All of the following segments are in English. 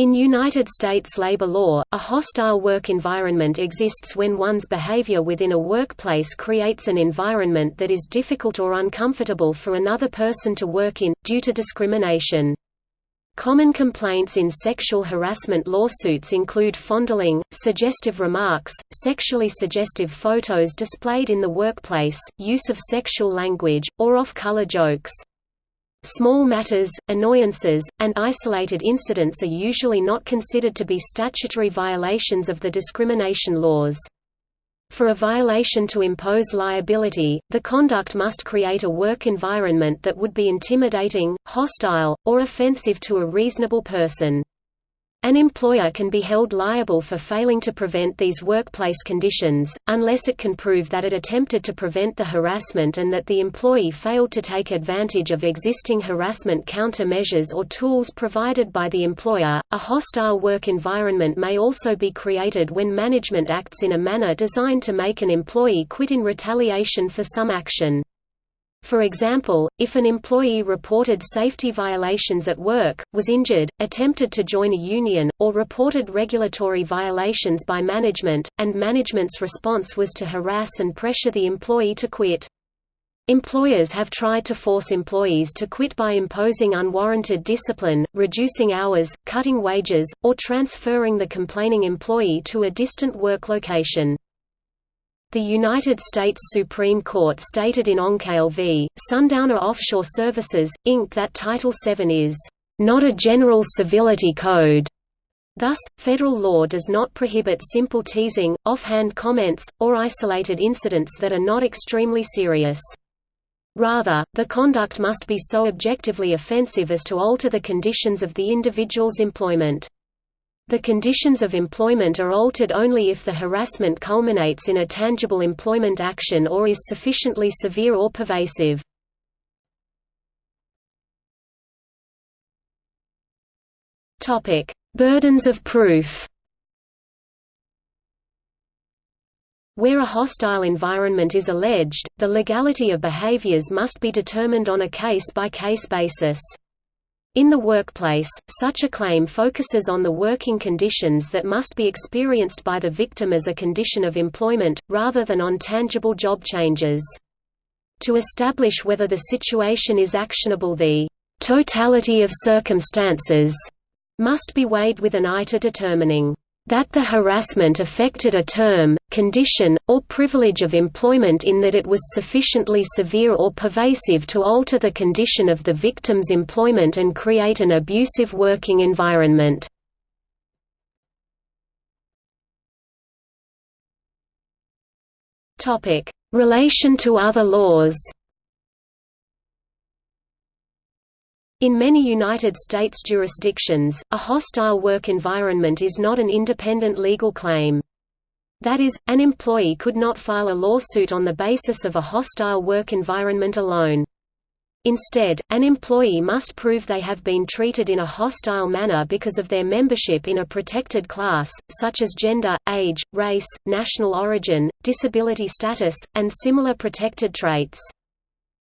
In United States labor law, a hostile work environment exists when one's behavior within a workplace creates an environment that is difficult or uncomfortable for another person to work in, due to discrimination. Common complaints in sexual harassment lawsuits include fondling, suggestive remarks, sexually suggestive photos displayed in the workplace, use of sexual language, or off-color jokes. Small matters, annoyances, and isolated incidents are usually not considered to be statutory violations of the discrimination laws. For a violation to impose liability, the conduct must create a work environment that would be intimidating, hostile, or offensive to a reasonable person. An employer can be held liable for failing to prevent these workplace conditions, unless it can prove that it attempted to prevent the harassment and that the employee failed to take advantage of existing harassment countermeasures or tools provided by the employer. A hostile work environment may also be created when management acts in a manner designed to make an employee quit in retaliation for some action. For example, if an employee reported safety violations at work, was injured, attempted to join a union, or reported regulatory violations by management, and management's response was to harass and pressure the employee to quit. Employers have tried to force employees to quit by imposing unwarranted discipline, reducing hours, cutting wages, or transferring the complaining employee to a distant work location. The United States Supreme Court stated in Oncale v. Sundowner Offshore Services, Inc. that Title VII is, "...not a general civility code." Thus, federal law does not prohibit simple teasing, offhand comments, or isolated incidents that are not extremely serious. Rather, the conduct must be so objectively offensive as to alter the conditions of the individual's employment. The conditions of employment are altered only if the harassment culminates in a tangible employment action or is sufficiently severe or pervasive. Burdens of proof Where a hostile environment is alleged, the legality of behaviors must be determined on a case-by-case -case basis. In the workplace, such a claim focuses on the working conditions that must be experienced by the victim as a condition of employment, rather than on tangible job changes. To establish whether the situation is actionable the totality of circumstances must be weighed with an eye to determining that the harassment affected a term, condition, or privilege of employment in that it was sufficiently severe or pervasive to alter the condition of the victim's employment and create an abusive working environment. Relation to other laws In many United States jurisdictions, a hostile work environment is not an independent legal claim. That is, an employee could not file a lawsuit on the basis of a hostile work environment alone. Instead, an employee must prove they have been treated in a hostile manner because of their membership in a protected class, such as gender, age, race, national origin, disability status, and similar protected traits.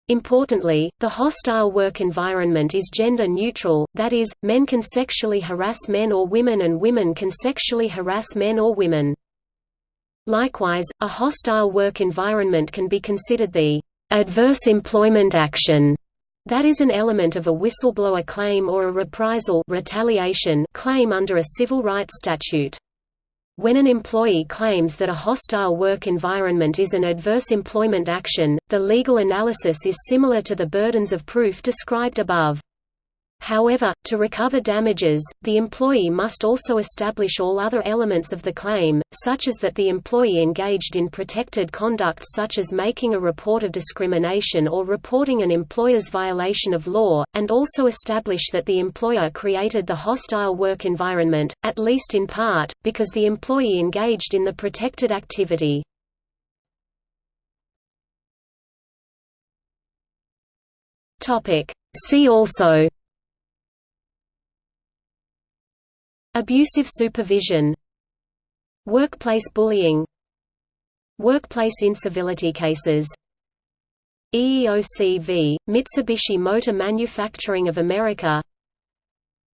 Importantly, the hostile work environment is gender neutral, that is, men can sexually harass men or women and women can sexually harass men or women. Likewise, a hostile work environment can be considered the adverse employment action that is an element of a whistleblower claim or a reprisal retaliation claim under a civil rights statute. When an employee claims that a hostile work environment is an adverse employment action, the legal analysis is similar to the burdens of proof described above. However, to recover damages, the employee must also establish all other elements of the claim, such as that the employee engaged in protected conduct such as making a report of discrimination or reporting an employer's violation of law, and also establish that the employer created the hostile work environment, at least in part, because the employee engaged in the protected activity. See also Abusive supervision Workplace bullying Workplace incivility cases EEOC v. Mitsubishi Motor Manufacturing of America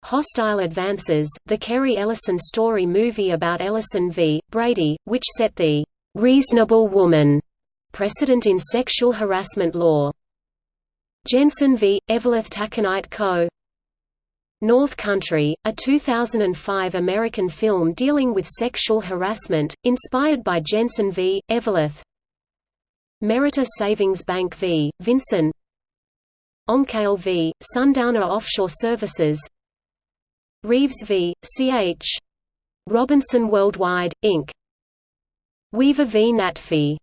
Hostile Advances, the Kerry Ellison story movie about Ellison v. Brady, which set the "'reasonable woman' precedent in sexual harassment law. Jensen v. Eveleth Taconite Co. North Country, a 2005 American film dealing with sexual harassment, inspired by Jensen v. Eveleth. Meritor Savings Bank v. Vinson Oncale v. Sundowner Offshore Services Reeves v. Ch. Robinson Worldwide, Inc. Weaver v. Natfi